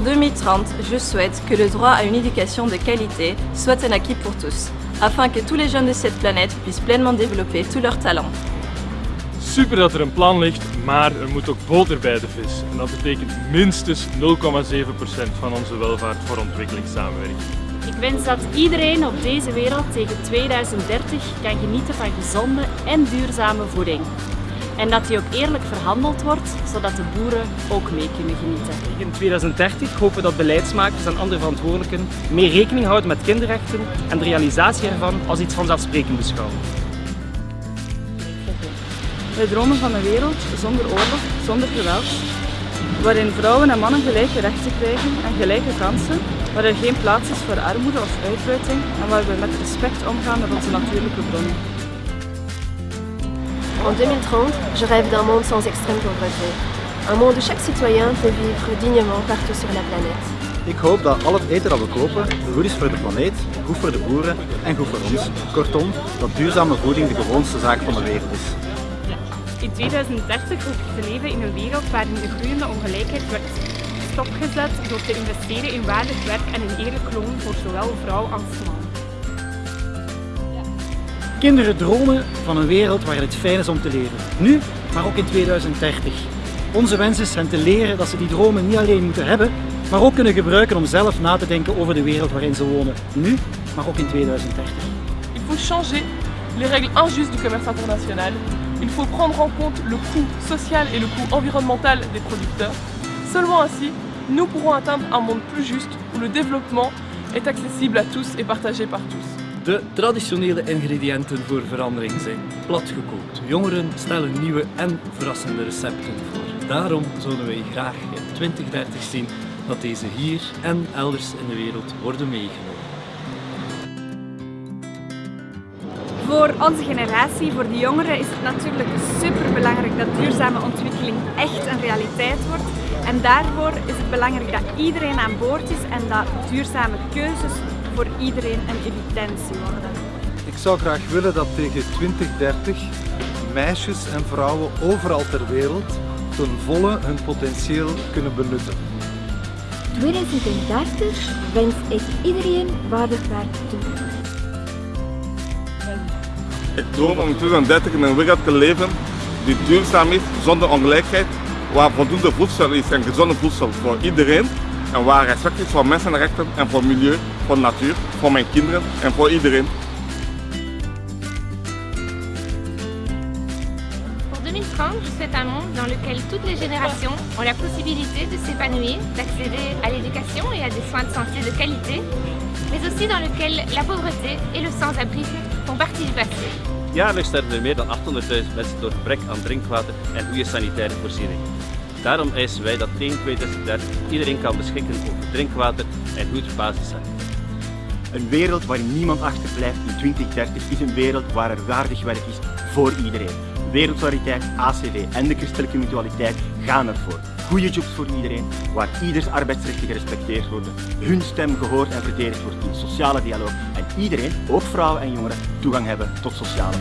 2030, je souhaite que le droit à une éducation de qualité soit un acquis pour tous, afin que tous les jeunes de cette planète puissent pleinement développer tous leurs talents. Super dat er een plan ligt, maar er moet ook boter bij de vis. En dat betekent minstens 0,7% van onze welvaart voor ontwikkelingssamenwerking. Ik wens dat iedereen op deze wereld tegen 2030 kan genieten van gezonde en duurzame voeding. En dat die ook eerlijk verhandeld wordt, zodat de boeren ook mee kunnen genieten. In 2030 hopen we dat beleidsmakers en andere verantwoordelijken meer rekening houden met kinderrechten en de realisatie ervan als iets vanzelfsprekend beschouwen. Wij dromen van een wereld zonder oorlog, zonder geweld, waarin vrouwen en mannen gelijke rechten krijgen en gelijke kansen, waar er geen plaats is voor armoede of uitbuiting en waar we met respect omgaan met onze natuurlijke bronnen. En 2030, je rêve d'un monde sans extrême pauvreté. Un monde où chaque citoyen peut vivre dignement partout sur la planète. Ik hoop dat al het eten dat we kopen goed is voor de planeet, goed voor de boeren en goed voor ons. Kortom, dat duurzame voeding de gewoonste zaak van de wereld is. In 2030 hoop ik te leven in een wereld waarin de groeiende ongelijkheid wordt stopgezet door te investeren in waardig werk en een eerlijk loon voor zowel vrouw als man. Kinderen dromen van een wereld waarin het fijn is om te leven. Nu, maar ook in 2030. Onze wens is hen te leren dat ze die dromen niet alleen moeten hebben, maar ook kunnen gebruiken om zelf na te denken over de wereld waarin ze wonen. Nu, maar ook in 2030. Il faut changer les règles injustes du commerce international. Il faut prendre en compte le coût social et le coût environnemental des producteurs. Seulement ainsi, nous pourrons atteindre un monde plus juste où le développement est accessible à tous et partagé par tous. De traditionele ingrediënten voor verandering zijn platgekookt. Jongeren stellen nieuwe en verrassende recepten voor. Daarom zouden wij graag in 2030 zien dat deze hier en elders in de wereld worden meegenomen. Voor onze generatie, voor de jongeren, is het natuurlijk super belangrijk dat duurzame ontwikkeling echt een realiteit wordt. En daarvoor is het belangrijk dat iedereen aan boord is en dat duurzame keuzes voor iedereen een evidentie worden. Ik zou graag willen dat tegen 2030 meisjes en vrouwen overal ter wereld ten volle hun potentieel kunnen benutten. 2030 wens ik iedereen waardig werk toe. Ik droom om in 2030 in een wereld te leven die duurzaam is, zonder ongelijkheid, waar voldoende voedsel is en gezonde voedsel voor iedereen en waar respect is voor mensenrechten en voor milieu, voor natuur, voor mijn kinderen en voor iedereen. Pour 2030, je un monde dans lequel toutes les générations ont la possibilité de s'épanouir, d'accéder à l'éducation et à des soins de santé de qualité, mais aussi dans lequel la pauvreté et le sans-abrisme font partie du passé. Jaarlijks sterven er meer dan 800.000 mensen door gebrek aan drinkwater en goede sanitaire voorzieningen. Daarom eisen wij dat tegen 2030 iedereen kan beschikken over drinkwater en goed basiszaken. Een wereld waarin niemand achterblijft in 2030 is een wereld waar er waardig werk is voor iedereen. Wereldsolidariteit, ACV en de christelijke mutualiteit gaan ervoor. Goede jobs voor iedereen, waar ieders arbeidsrechten gerespecteerd worden, hun stem gehoord en verdedigd wordt in sociale dialoog en iedereen, ook vrouwen en jongeren, toegang hebben tot sociale